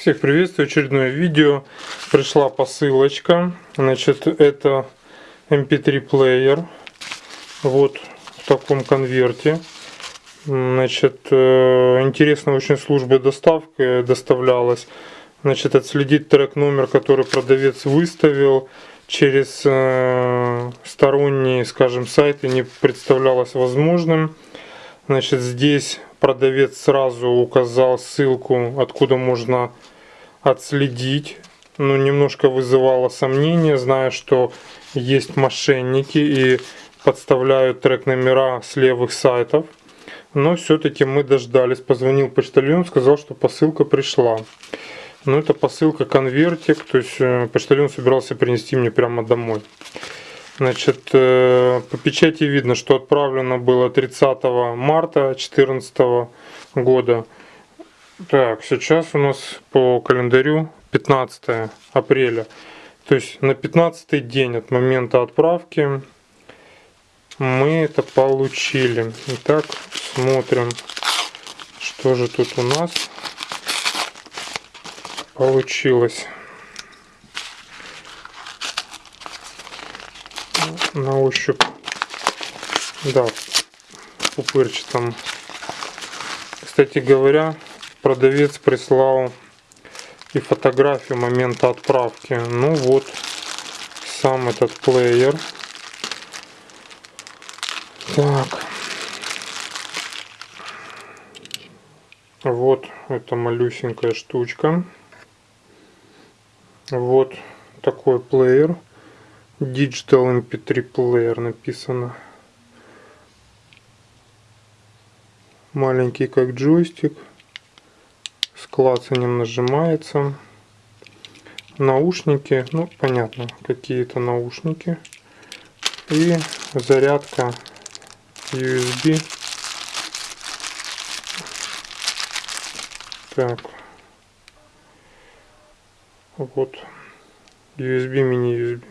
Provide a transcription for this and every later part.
Всех приветствую, очередное видео. Пришла посылочка. Значит, это MP3 эм плеер. Вот в таком конверте. Значит, э, интересно очень служба доставки доставлялась. Значит, отследить трек номер, который продавец выставил через э, сторонние, скажем, сайты не представлялось возможным. Значит, здесь продавец сразу указал ссылку, откуда можно отследить. Ну, немножко вызывало сомнения, зная, что есть мошенники и подставляют трек номера с левых сайтов. Но все-таки мы дождались. Позвонил почтальон, сказал, что посылка пришла. Но это посылка конвертик, то есть э, почтальон собирался принести мне прямо домой. Значит, э, по печати видно, что отправлено было 30 марта 2014 года. Так, сейчас у нас по календарю 15 апреля. То есть на 15 день от момента отправки мы это получили. Итак, смотрим, что же тут у нас получилось. На ощупь, да, пупырчатом. Кстати говоря, продавец прислал и фотографию момента отправки. Ну вот сам этот плеер. Так. Вот эта малюсенькая штучка. Вот такой плеер. Digital MP3 плеер написано. Маленький как джойстик клацанием нажимается. Наушники, ну понятно, какие-то наушники. И зарядка USB. Так. Вот. USB, мини-USB.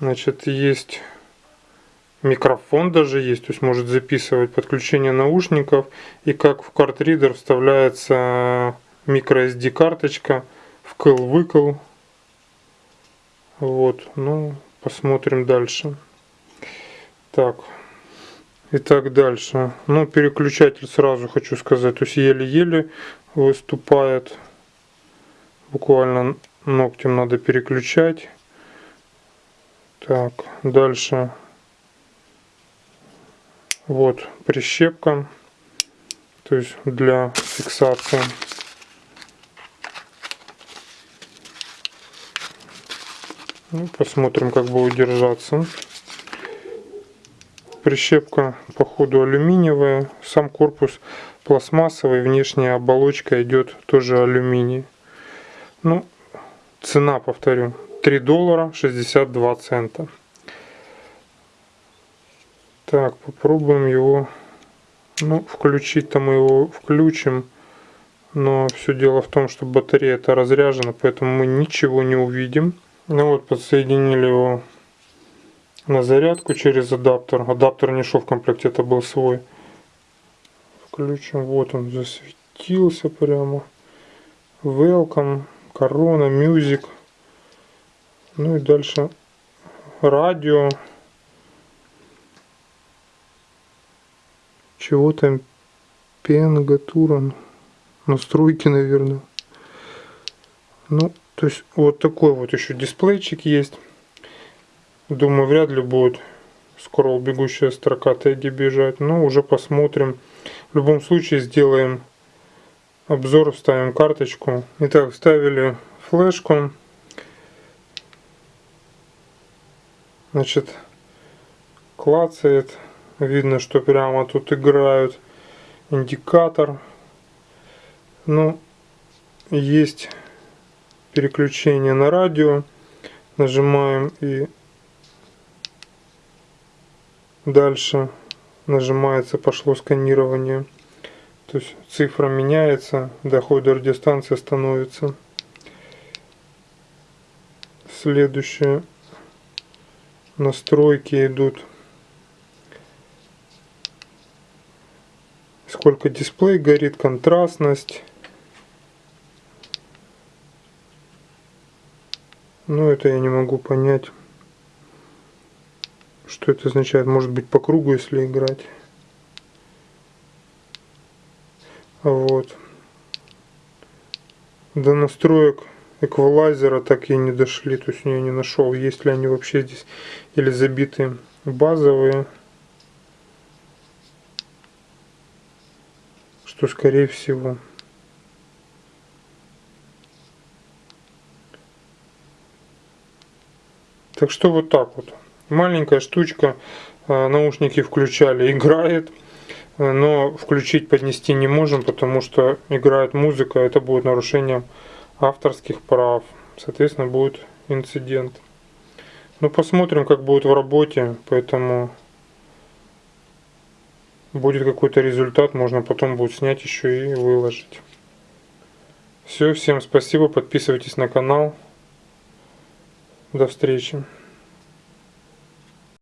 Значит, есть микрофон даже есть, то есть может записывать подключение наушников и как в картридер вставляется microSD карточка вкл-выкл. Вот, ну, посмотрим дальше. Так, итак, дальше. Ну, переключатель сразу хочу сказать, то есть еле-еле выступает. Буквально ногтем надо переключать. Так, дальше вот прищепка, то есть для фиксации. Ну, посмотрим, как будет держаться. Прищепка по ходу алюминиевая, сам корпус пластмассовый, внешняя оболочка идет тоже алюминий. Ну, цена, повторю, 3 доллара 62 цента. Так, попробуем его, ну, включить-то мы его включим. Но все дело в том, что батарея это разряжена, поэтому мы ничего не увидим. Ну вот, подсоединили его на зарядку через адаптер. Адаптер не шел в комплекте, это был свой. Включим, вот он засветился прямо. Welcome, Corona, Music. Ну и дальше радио. Чего там пенгатуран настройки наверное. Ну то есть вот такой вот еще дисплейчик есть. Думаю вряд ли будет скоро бегущая строка теги бежать. Но уже посмотрим. В любом случае сделаем обзор вставим карточку. Итак вставили флешку. Значит клацает Видно, что прямо тут играют индикатор. Ну, есть переключение на радио. Нажимаем и дальше нажимается, пошло сканирование. То есть цифра меняется, доход до радиостанции становится. Следующее настройки идут сколько дисплей горит, контрастность. ну это я не могу понять, что это означает. Может быть по кругу, если играть. Вот. До настроек эквалайзера так и не дошли, то есть я не нашел, есть ли они вообще здесь или забиты базовые. Что скорее всего. Так что вот так вот. Маленькая штучка, э, наушники включали, играет. Э, но включить, поднести не можем, потому что играет музыка, это будет нарушением авторских прав. Соответственно, будет инцидент. Ну, посмотрим, как будет в работе, поэтому будет какой-то результат, можно потом будет снять еще и выложить. Все, всем спасибо, подписывайтесь на канал. До встречи.